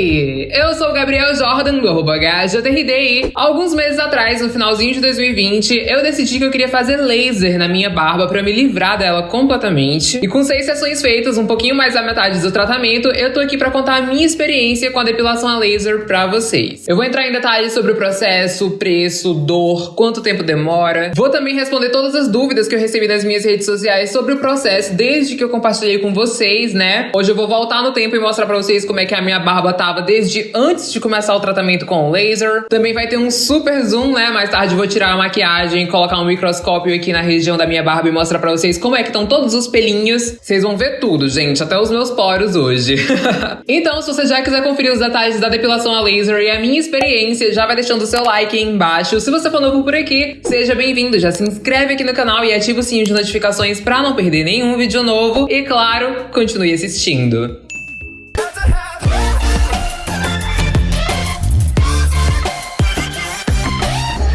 Eu sou o Gabriel Jordan, do arroba HJRDI. Alguns meses atrás, no finalzinho de 2020, eu decidi que eu queria fazer laser na minha barba pra me livrar dela completamente. E com seis sessões feitas, um pouquinho mais da metade do tratamento, eu tô aqui pra contar a minha experiência com a depilação a laser pra vocês. Eu vou entrar em detalhes sobre o processo, preço, dor, quanto tempo demora. Vou também responder todas as dúvidas que eu recebi nas minhas redes sociais sobre o processo desde que eu compartilhei com vocês, né? Hoje eu vou voltar no tempo e mostrar pra vocês como é que a minha barba tava desde antes de começar o tratamento com o laser. Também vai ter um super zoom, né? Mais tarde vou tirar a maquiagem, colocar um microscópio aqui na região da minha barba e mostrar pra vocês como é que estão todos os pelinhos. Vocês vão ver tudo, gente, até os meus poros hoje. então, se você já quiser conferir os detalhes da depilação a laser e a minha experiência, já vai deixando o seu like aí embaixo. Se você for novo por aqui, seja bem-vindo, já se inscreve aqui no canal e ativa o sininho de notificações pra não perder nenhum vídeo novo. E claro, continue assistindo.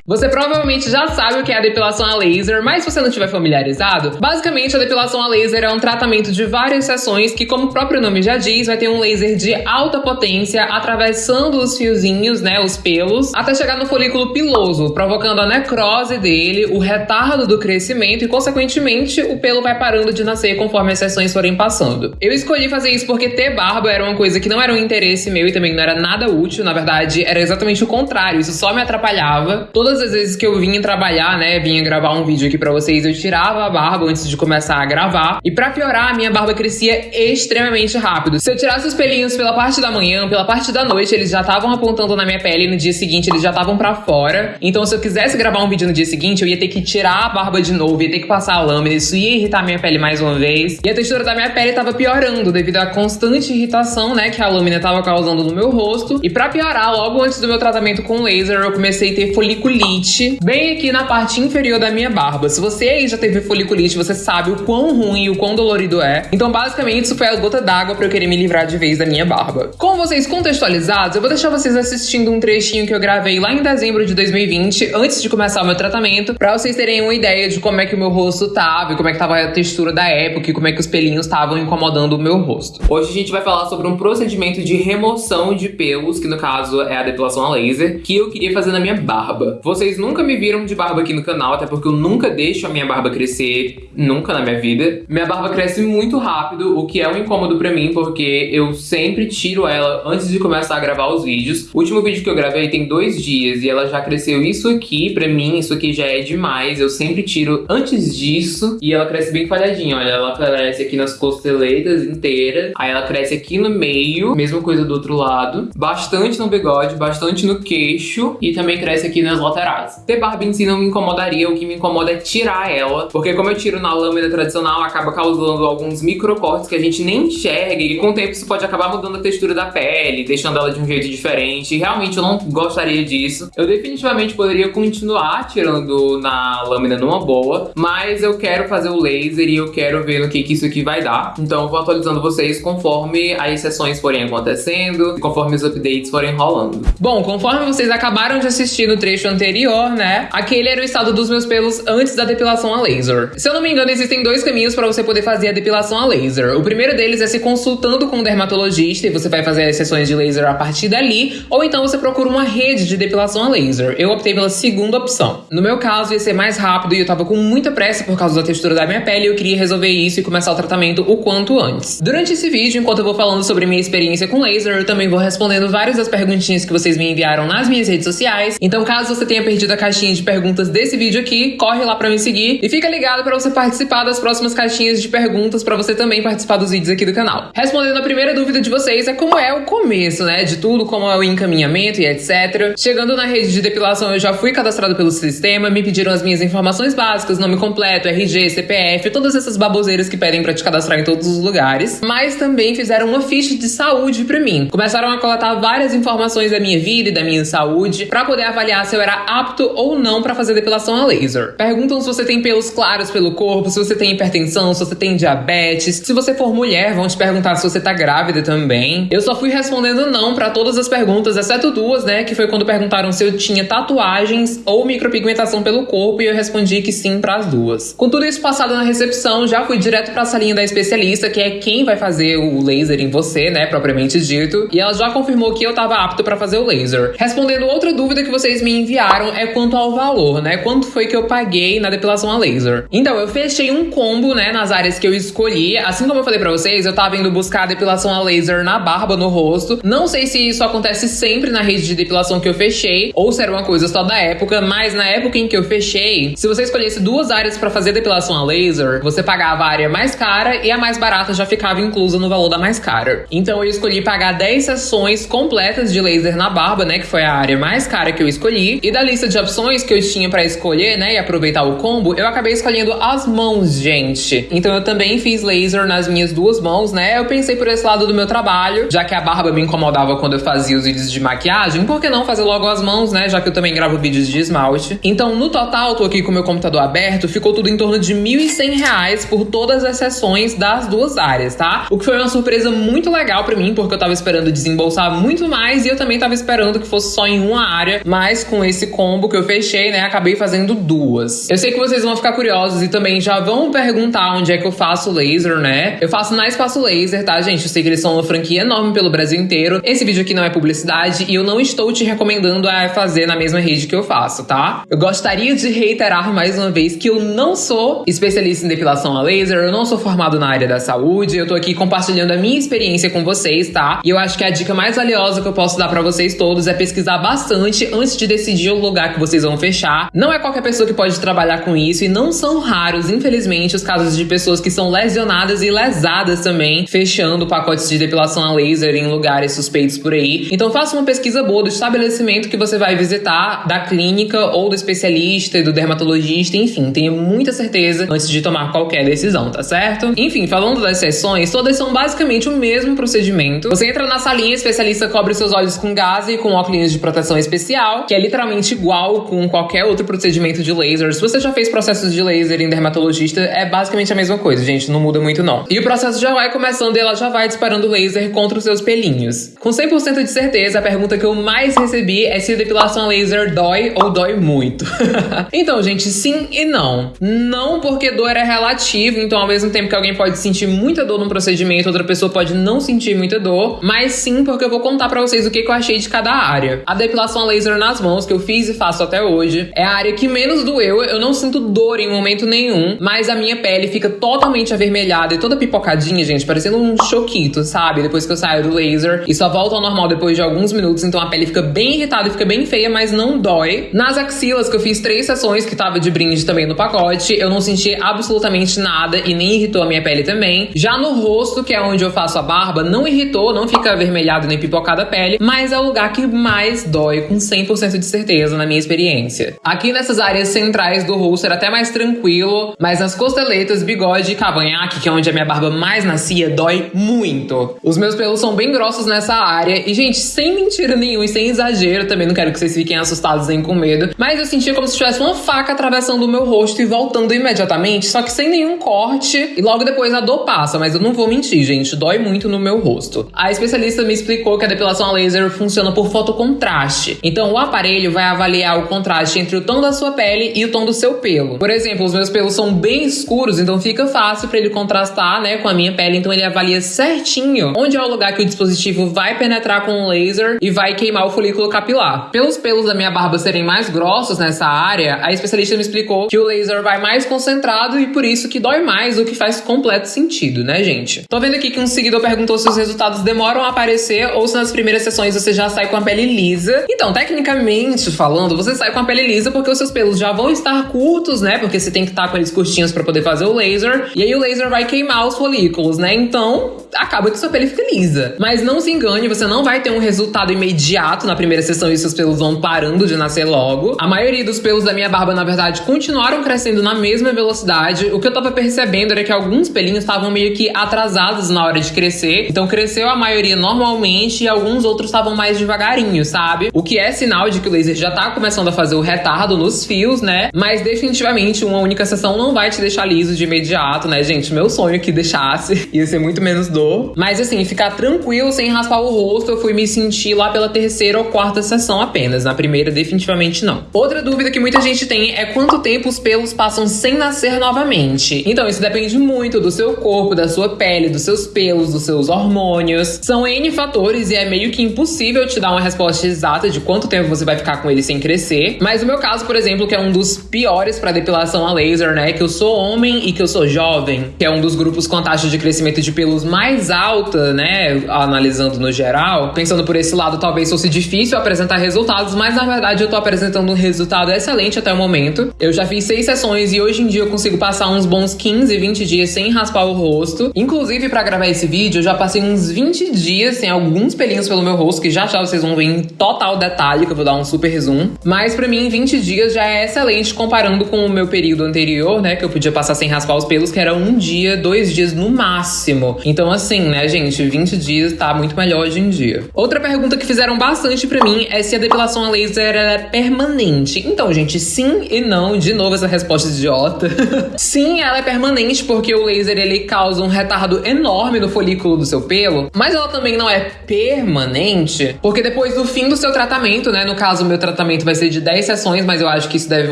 Você provavelmente já sabe o que é a depilação a laser, mas se você não estiver familiarizado, basicamente a depilação a laser é um tratamento de várias sessões que, como o próprio nome já diz, vai ter um laser de alta potência atravessando os fiozinhos, né, os pelos, até chegar no folículo piloso, provocando a necrose dele, o retardo do crescimento e, consequentemente, o pelo vai parando de nascer conforme as sessões forem passando. Eu escolhi fazer isso porque ter barba era uma coisa que não era um interesse meu e também não era nada útil, na verdade, era exatamente o contrário, isso só me atrapalhava. Todas as vezes que eu vinha trabalhar, né, vinha gravar um vídeo aqui pra vocês, eu tirava a barba antes de começar a gravar. E pra piorar, a minha barba crescia extremamente rápido. Se eu tirasse os pelinhos pela parte da manhã, pela parte da noite, eles já estavam apontando na minha pele e no dia seguinte eles já estavam pra fora. Então se eu quisesse gravar um vídeo no dia seguinte, eu ia ter que tirar a barba de novo, ia ter que passar a lâmina, isso ia irritar minha pele mais uma vez. E a textura da minha pele tava piorando devido à constante irritação, né, que a lâmina tava causando no meu rosto. E pra piorar, logo antes do meu tratamento com laser, eu comecei a ter foliculite foliculite bem aqui na parte inferior da minha barba. Se você aí já teve foliculite, você sabe o quão ruim e o quão dolorido é. Então, basicamente, isso foi a gota d'água para eu querer me livrar de vez da minha barba. Com vocês contextualizados, eu vou deixar vocês assistindo um trechinho que eu gravei lá em dezembro de 2020, antes de começar o meu tratamento, para vocês terem uma ideia de como é que o meu rosto tava como é que tava a textura da época e como é que os pelinhos estavam incomodando o meu rosto. Hoje a gente vai falar sobre um procedimento de remoção de pelos, que no caso é a depilação a laser, que eu queria fazer na minha barba. Vocês nunca me viram de barba aqui no canal, até porque eu nunca deixo a minha barba crescer, nunca na minha vida. Minha barba cresce muito rápido, o que é um incômodo pra mim, porque eu sempre tiro ela antes de começar a gravar os vídeos. O último vídeo que eu gravei tem dois dias e ela já cresceu isso aqui, pra mim isso aqui já é demais. Eu sempre tiro antes disso e ela cresce bem falhadinha, olha, ela cresce aqui nas costeletas inteiras, aí ela cresce aqui no meio, mesma coisa do outro lado, bastante no bigode, bastante no queixo e também cresce aqui nas laterais Ter barba em si não me incomodaria, o que me incomoda é tirar ela, porque como eu tiro na lâmina tradicional, acaba causando alguns microcortes que a gente nem enxerga e com o tempo isso pode acabar mudando a textura da pele, deixando ela de um jeito diferente. Realmente eu não gostaria disso. Eu definitivamente poderia continuar tirando na lâmina numa boa, mas eu quero fazer o laser e eu quero ver no que, que isso aqui vai dar. Então eu vou atualizando vocês conforme as sessões forem acontecendo, conforme os updates forem rolando. Bom, conforme vocês acabaram de assistir no trecho anterior, anterior, né? Aquele era o estado dos meus pelos antes da depilação a laser. Se eu não me engano, existem dois caminhos para você poder fazer a depilação a laser. O primeiro deles é se consultando com um dermatologista e você vai fazer as sessões de laser a partir dali, ou então você procura uma rede de depilação a laser. Eu optei pela segunda opção. No meu caso, ia ser mais rápido e eu tava com muita pressa por causa da textura da minha pele e eu queria resolver isso e começar o tratamento o quanto antes. Durante esse vídeo, enquanto eu vou falando sobre minha experiência com laser, eu também vou respondendo várias das perguntinhas que vocês me enviaram nas minhas redes sociais. Então, caso você tenha perdido a caixinha de perguntas desse vídeo aqui, corre lá pra me seguir e fica ligado pra você participar das próximas caixinhas de perguntas pra você também participar dos vídeos aqui do canal. Respondendo a primeira dúvida de vocês é como é o começo, né, de tudo, como é o encaminhamento e etc. Chegando na rede de depilação, eu já fui cadastrado pelo sistema, me pediram as minhas informações básicas, nome completo, RG, CPF, todas essas baboseiras que pedem pra te cadastrar em todos os lugares, mas também fizeram uma ficha de saúde pra mim. Começaram a coletar várias informações da minha vida e da minha saúde pra poder avaliar se eu era apto ou não para fazer depilação a laser. Perguntam se você tem pelos claros pelo corpo, se você tem hipertensão, se você tem diabetes. Se você for mulher, vão te perguntar se você tá grávida também. Eu só fui respondendo não para todas as perguntas, exceto duas, né? Que foi quando perguntaram se eu tinha tatuagens ou micropigmentação pelo corpo e eu respondi que sim para as duas. Com tudo isso passado na recepção, já fui direto para a salinha da especialista, que é quem vai fazer o laser em você, né, propriamente dito, e ela já confirmou que eu tava apto para fazer o laser. Respondendo outra dúvida que vocês me enviaram é quanto ao valor, né? Quanto foi que eu paguei na depilação a laser? Então, eu fechei um combo, né, nas áreas que eu escolhi. Assim como eu falei para vocês, eu tava indo buscar a depilação a laser na barba, no rosto. Não sei se isso acontece sempre na rede de depilação que eu fechei ou se era uma coisa só da época, mas na época em que eu fechei, se você escolhesse duas áreas para fazer depilação a laser, você pagava a área mais cara e a mais barata já ficava inclusa no valor da mais cara. Então eu escolhi pagar 10 sessões completas de laser na barba, né, que foi a área mais cara que eu escolhi. E da lista de opções que eu tinha para escolher, né, e aproveitar o combo, eu acabei escolhendo as mãos, gente. Então eu também fiz laser nas minhas duas mãos, né? Eu pensei por esse lado do meu trabalho, já que a barba me incomodava quando eu fazia os vídeos de maquiagem, por que não fazer logo as mãos, né? Já que eu também gravo vídeos de esmalte. Então, no total, tô aqui com meu computador aberto, ficou tudo em torno de R$ 1.100 por todas as sessões das duas áreas, tá? O que foi uma surpresa muito legal para mim, porque eu tava esperando desembolsar muito mais e eu também tava esperando que fosse só em uma área, mas com esse combo que eu fechei, né, acabei fazendo duas. Eu sei que vocês vão ficar curiosos e também já vão perguntar onde é que eu faço laser, né? Eu faço na Espaço Laser, tá, gente? Eu sei que eles são uma franquia enorme pelo Brasil inteiro. Esse vídeo aqui não é publicidade e eu não estou te recomendando a fazer na mesma rede que eu faço, tá? Eu gostaria de reiterar mais uma vez que eu não sou especialista em depilação a laser, eu não sou formado na área da saúde, eu tô aqui compartilhando a minha experiência com vocês, tá? E eu acho que a dica mais valiosa que eu posso dar para vocês todos é pesquisar bastante antes de decidir o lugar que vocês vão fechar. Não é qualquer pessoa que pode trabalhar com isso e não são raros, infelizmente, os casos de pessoas que são lesionadas e lesadas também, fechando pacotes de depilação a laser em lugares suspeitos por aí. Então faça uma pesquisa boa do estabelecimento que você vai visitar, da clínica ou do especialista do dermatologista, enfim, tenha muita certeza antes de tomar qualquer decisão, tá certo? Enfim, falando das sessões, todas são basicamente o mesmo procedimento. Você entra na salinha, o especialista cobre seus olhos com gás e com óculos de proteção especial, que é literalmente igual com qualquer outro procedimento de laser. Se você já fez processos de laser em dermatologista, é basicamente a mesma coisa, gente, não muda muito não. E o processo já vai começando e ela já vai disparando laser contra os seus pelinhos. Com 100% de certeza, a pergunta que eu mais recebi é se a depilação laser dói ou dói muito. então, gente, sim e não. Não porque dor é relativo, então ao mesmo tempo que alguém pode sentir muita dor num procedimento, outra pessoa pode não sentir muita dor, mas sim porque eu vou contar para vocês o que eu achei de cada área. A depilação laser nas mãos, que eu fiz e faço até hoje, é a área que menos doeu, eu não sinto dor em momento nenhum, mas a minha pele fica totalmente avermelhada e toda pipocadinha, gente, parecendo um choquito, sabe? Depois que eu saio do laser e só volta ao normal depois de alguns minutos, então a pele fica bem irritada e fica bem feia, mas não dói. Nas axilas, que eu fiz três sessões que tava de brinde também no pacote, eu não senti absolutamente nada e nem irritou a minha pele também. Já no rosto, que é onde eu faço a barba, não irritou, não fica avermelhado nem pipocada a pele, mas é o lugar que mais dói, com 100% de certeza, na minha experiência. Aqui nessas áreas centrais do rosto era até mais tranquilo, mas nas costeletas, bigode e cavanhaque, que é onde a minha barba mais nascia, dói muito. Os meus pelos são bem grossos nessa área e, gente, sem mentira nenhuma e sem exagero, também não quero que vocês fiquem assustados nem com medo, mas eu sentia como se tivesse uma faca atravessando o meu rosto e voltando imediatamente, só que sem nenhum corte, e logo depois a dor passa, mas eu não vou mentir, gente, dói muito no meu rosto. A especialista me explicou que a depilação a laser funciona por fotocontraste, então o aparelho vai avaliar o contraste entre o tom da sua pele e o tom do seu pelo. Por exemplo, os meus pelos são bem escuros, então fica fácil para ele contrastar, né, com a minha pele, então ele avalia certinho onde é o lugar que o dispositivo vai penetrar com o laser e vai queimar o folículo capilar. Pelos pelos da minha barba serem mais grossos nessa área, a especialista me explicou que o laser vai mais concentrado e por isso que dói mais, o que faz completo sentido, né, gente? Tô vendo aqui que um seguidor perguntou se os resultados demoram a aparecer ou se nas primeiras sessões você já sai com a pele lisa. Então, tecnicamente falando, você sai com a pele lisa porque os seus pelos já vão estar curtos, né? Porque você tem que estar com eles curtinhos para poder fazer o laser. E aí o laser vai queimar os folículos, né? Então, acaba que sua pele fica lisa. Mas não se engane, você não vai ter um resultado imediato na primeira sessão e seus pelos vão parando de nascer logo. A maioria dos pelos da minha barba, na verdade, continuaram crescendo na mesma velocidade. O que eu tava percebendo era que alguns pelinhos estavam meio que atrasados na hora de crescer. Então cresceu a maioria normalmente e alguns outros estavam mais devagarinho, sabe? O que é sinal de que o laser já tá começando a fazer o retardo nos fios, né? Mas definitivamente uma única sessão não vai te deixar liso de imediato, né, gente? Meu sonho é que deixasse. Ia ser muito menos dor. Mas assim, ficar tranquilo sem raspar o rosto, eu fui me sentir lá pela terceira ou quarta sessão apenas. Na primeira, definitivamente não. Outra dúvida que muita gente tem é quanto tempo os pelos passam sem nascer novamente. Então, isso depende muito do seu corpo, da sua pele, dos seus pelos, dos seus hormônios. São N fatores e é meio que impossível te dar uma resposta exata de quanto tempo você vai ficar com ele sem crescer. Mas o meu caso, por exemplo, que é um dos piores para depilação a laser, né? Que eu sou homem e que eu sou jovem, que é um dos grupos com a taxa de crescimento de pelos mais alta, né? Analisando no geral. Pensando por esse lado, talvez fosse difícil apresentar resultados, mas na verdade eu tô apresentando um resultado excelente até o momento. Eu já fiz seis sessões e hoje em dia eu consigo passar uns bons 15, 20 dias sem raspar o rosto. Inclusive, para gravar esse vídeo, eu já passei uns 20 dias sem alguns pelinhos pelo meu rosto, que já já vocês vão ver em total detalhe, que eu vou dar um super zoom. Mas para mim, 20 dias já é excelente comparando com o meu período anterior, né? Que eu podia passar sem raspar os pelos, que era um dia, dois dias no máximo. Então, assim, né, gente, 20 dias tá muito melhor hoje em dia. Outra pergunta que fizeram bastante para mim é se a depilação a laser é permanente. Então, gente, sim e não. De novo, essa resposta idiota. sim, ela é permanente porque o laser ele causa um retardo enorme no folículo do seu pelo, mas ela também não é permanente, porque depois do fim do seu tratamento, né? No caso, o meu tratamento vai ser de 10 sessões, mas eu acho que isso deve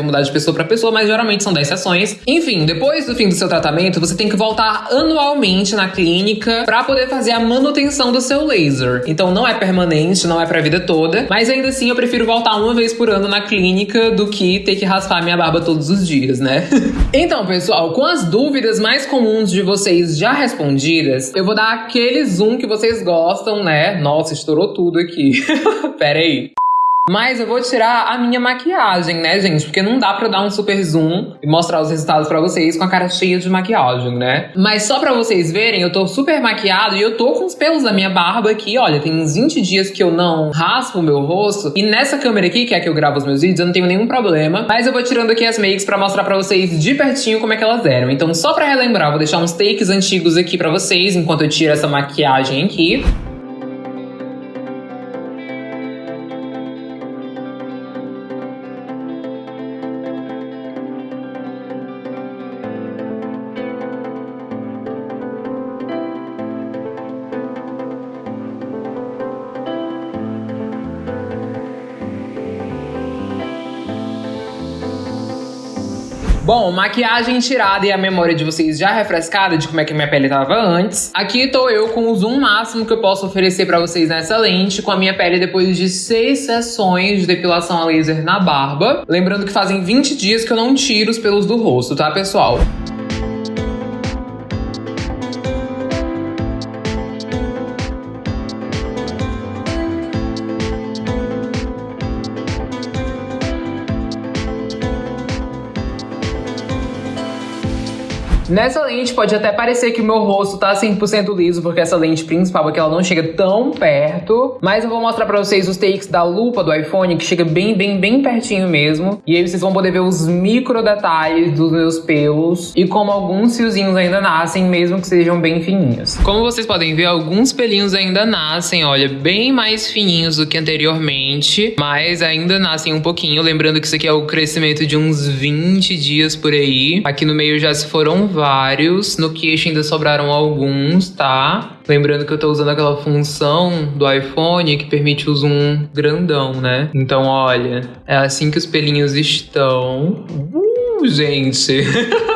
mudar de pessoa para pessoa, mas geralmente são 10 sessões. Enfim, depois do fim do seu tratamento, você tem que voltar anualmente na clínica para poder fazer a manutenção do seu laser. Então não é permanente, não é pra vida toda, mas ainda assim eu prefiro voltar uma vez por ano na clínica do que ter que raspar minha barba todos os dias, né? então, pessoal, com as dúvidas mais comuns de vocês já respondidas, eu vou dar aquele zoom que vocês gostam, né? Nossa, estourou tudo aqui. Pera aí. Mas eu vou tirar a minha maquiagem, né, gente? Porque não dá pra dar um super zoom e mostrar os resultados pra vocês com a cara cheia de maquiagem, né? Mas só pra vocês verem, eu tô super maquiado e eu tô com os pelos da minha barba aqui, olha. Tem uns 20 dias que eu não raspo o meu rosto. E nessa câmera aqui, que é que eu gravo os meus vídeos, eu não tenho nenhum problema. Mas eu vou tirando aqui as makes pra mostrar pra vocês de pertinho como é que elas eram. Então, só pra relembrar, vou deixar uns takes antigos aqui pra vocês, enquanto eu tiro essa maquiagem aqui. Bom, maquiagem tirada e a memória de vocês já refrescada de como é que minha pele tava antes. Aqui tô eu com o zoom máximo que eu posso oferecer pra vocês nessa lente, com a minha pele depois de seis sessões de depilação a laser na barba. Lembrando que fazem 20 dias que eu não tiro os pelos do rosto, tá, pessoal? Nessa lente pode até parecer que o meu rosto tá 100% liso, porque essa lente principal aqui ela não chega tão perto. Mas eu vou mostrar pra vocês os takes da lupa do iPhone, que chega bem, bem, bem pertinho mesmo. E aí vocês vão poder ver os micro detalhes dos meus pelos e como alguns fiozinhos ainda nascem, mesmo que sejam bem fininhos. Como vocês podem ver, alguns pelinhos ainda nascem, olha, bem mais fininhos do que anteriormente, mas ainda nascem um pouquinho. Lembrando que isso aqui é o crescimento de uns 20 dias por aí. Aqui no meio já se foram vários, no queixo ainda sobraram alguns, tá? Lembrando que eu tô usando aquela função do iPhone que permite o zoom grandão, né? Então, olha, é assim que os pelinhos estão. Uh, gente!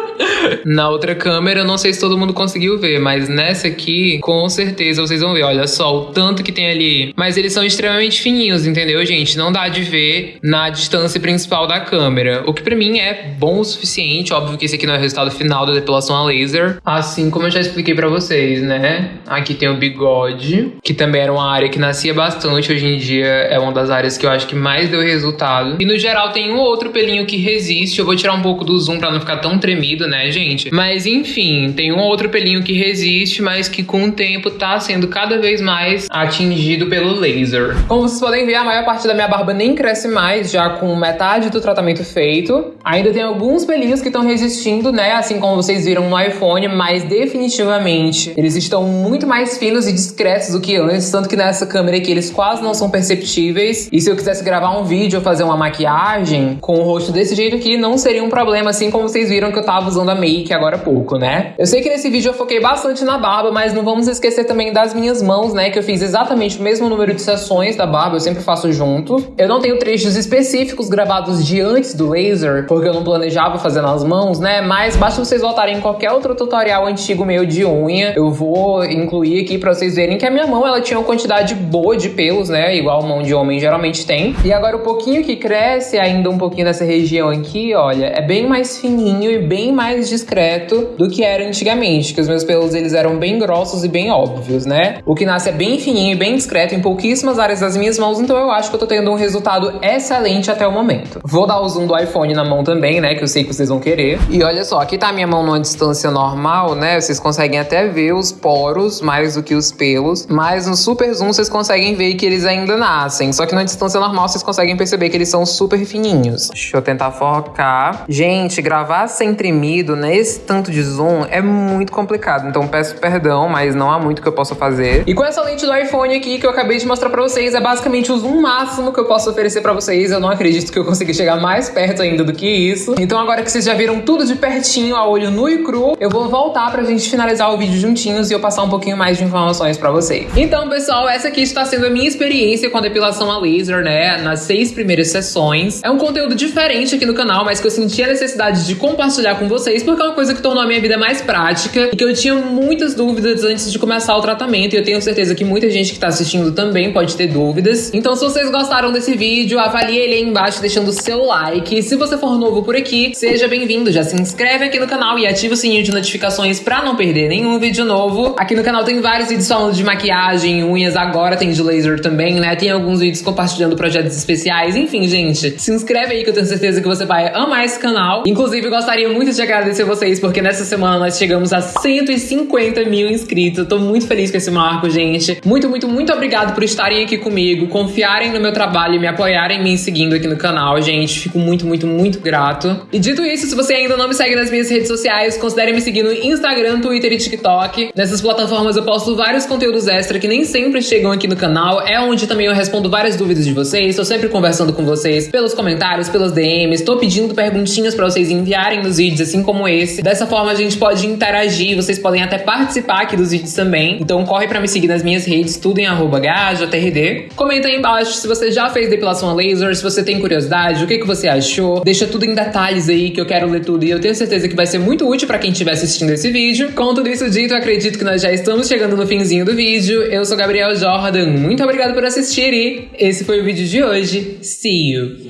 Na outra câmera, eu não sei se todo mundo conseguiu ver, mas nessa aqui, com certeza vocês vão ver. Olha só o tanto que tem ali. Mas eles são extremamente fininhos, entendeu, gente? Não dá de ver na distância principal da câmera. O que pra mim é bom o suficiente. Óbvio que esse aqui não é o resultado final da depilação a laser. Assim como eu já expliquei pra vocês, né? Aqui tem o bigode, que também era uma área que nascia bastante. Hoje em dia é uma das áreas que eu acho que mais deu resultado. E no geral tem um outro pelinho que resiste. Eu vou tirar um pouco do zoom pra não ficar tão tremido, né, gente? Gente? Mas enfim, tem um outro pelinho que resiste, mas que com o tempo tá sendo cada vez mais atingido pelo laser. Como vocês podem ver, a maior parte da minha barba nem cresce mais, já com metade do tratamento feito. Ainda tem alguns pelinhos que estão resistindo, né? Assim como vocês viram no iPhone, mas definitivamente eles estão muito mais finos e discretos do que antes, tanto que nessa câmera aqui eles quase não são perceptíveis. E se eu quisesse gravar um vídeo ou fazer uma maquiagem com o rosto desse jeito aqui, não seria um problema, assim como vocês viram que eu tava usando a make agora há pouco, né? Eu sei que nesse vídeo eu foquei bastante na barba, mas não vamos esquecer também das minhas mãos, né? Que eu fiz exatamente o mesmo número de sessões da barba, eu sempre faço junto. Eu não tenho trechos específicos gravados de antes do laser, porque eu não planejava fazer nas mãos, né? Mas basta vocês voltarem em qualquer outro tutorial antigo meu de unha, eu vou incluir aqui pra vocês verem que a minha mão, ela tinha uma quantidade boa de pelos, né? Igual mão de homem geralmente tem. E agora o pouquinho que cresce, ainda um pouquinho nessa região aqui, olha, é bem mais fininho e bem mais discreto do que era antigamente, que os meus pelos eles eram bem grossos e bem óbvios, né? O que nasce é bem fininho e bem discreto em pouquíssimas áreas das minhas mãos, então eu acho que eu tô tendo um resultado excelente até o momento. Vou dar o zoom do iPhone na mão também, né, que eu sei que vocês vão querer. E olha só, aqui tá a minha mão numa distância normal, né? Vocês conseguem até ver os poros mais do que os pelos, mas no super zoom vocês conseguem ver que eles ainda nascem. Só que na distância normal vocês conseguem perceber que eles são super fininhos. Deixa eu tentar focar. Gente, gravar sem tremido nesse tanto de zoom é muito complicado, então peço perdão, mas não há muito que eu possa fazer. E com essa lente do iPhone aqui que eu acabei de mostrar pra vocês, é basicamente o zoom máximo que eu posso oferecer pra vocês. Eu não acredito que eu consiga chegar mais perto ainda do que isso. Então agora que vocês já viram tudo de pertinho, a olho nu e cru, eu vou voltar pra gente finalizar o vídeo juntinhos e eu passar um pouquinho mais de informações pra vocês. Então, pessoal, essa aqui está sendo a minha experiência com a depilação a laser, né? Nas seis primeiras sessões. É um conteúdo diferente aqui no canal, mas que eu senti a necessidade de compartilhar com vocês, porque é uma coisa que tornou a minha vida mais prática e que eu tinha muitas dúvidas antes de começar o tratamento. E eu tenho certeza que muita gente que tá assistindo também pode ter dúvidas. Então, se vocês gostaram desse vídeo, avalie ele aí embaixo deixando o seu like. E se você for novo por aqui, seja bem-vindo. Já se inscreve aqui no canal e ativa o sininho de notificações pra não perder nenhum vídeo novo. Aqui no canal tem vários vídeos falando de maquiagem, unhas, agora tem de laser também, né? Tem alguns vídeos compartilhando projetos especiais. Enfim, gente, se inscreve aí que eu tenho certeza que você vai amar esse canal. Inclusive, gostaria muito de agradecer vocês, porque nessa semana nós chegamos a 150 mil inscritos. Eu tô muito feliz com esse marco, gente. Muito, muito, muito obrigado por estarem aqui comigo, confiarem no meu trabalho e me apoiarem me seguindo aqui no canal, gente. Fico muito, muito, muito grato. E dito isso, se você ainda não me segue nas minhas redes sociais, considere me seguir no Instagram, Twitter e TikTok. Nessas plataformas eu posto vários conteúdos extra que nem sempre chegam aqui no canal. É onde também eu respondo várias dúvidas de vocês. Tô sempre conversando com vocês pelos comentários, pelas DMs. Tô pedindo perguntinhas para vocês enviarem nos vídeos, assim como esse. Dessa forma a gente pode interagir, vocês podem até participar aqui dos vídeos também. Então corre para me seguir nas minhas redes, tudo em arroba. Comenta aí embaixo se você já fez depilação a laser, se você tem curiosidade, o que, que você achou. Deixa tudo em detalhes aí que eu quero ler tudo e eu tenho certeza que vai ser muito útil para quem estiver assistindo esse vídeo. Com tudo isso dito, acredito que nós já estamos chegando no finzinho do vídeo. Eu sou Gabriel Jordan, muito obrigado por assistir e esse foi o vídeo de hoje. See you!